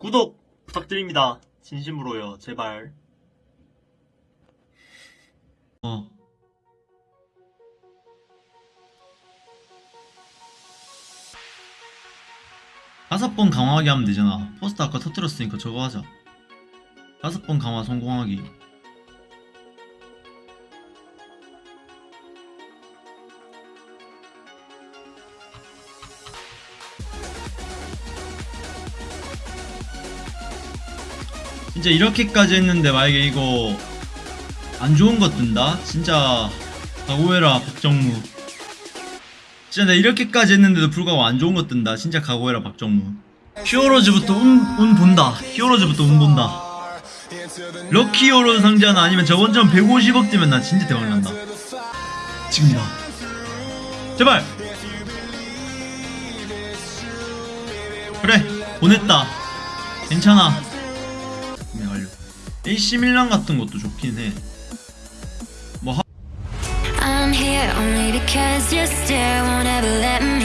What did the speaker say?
구독 부탁드립니다. 진심으로요. 제발. 어. 다섯 번 강화하기 하면 되잖아. 포스트 아까 터뜨렸으니까 저거 하자. 다섯 번 강화 성공하기. 진짜 이렇게까지 했는데 만약에 이거 안 좋은 것 뜬다? 진짜 각오해라 박정무. 진짜 내가 이렇게까지 했는데도 불구하고 안 좋은 것 뜬다? 진짜 각오해라 박정무. 히어로즈부터 운, 운 본다. 히어로즈부터 운 본다. 럭키 히어로즈 상자나 아니면 저번처럼 150억 뜨면 나 진짜 대박난다. 지금이다 제발! 그래 보냈다. 괜찮아 AC 밀란 같은 것도 좋긴 해. 뭐, I'm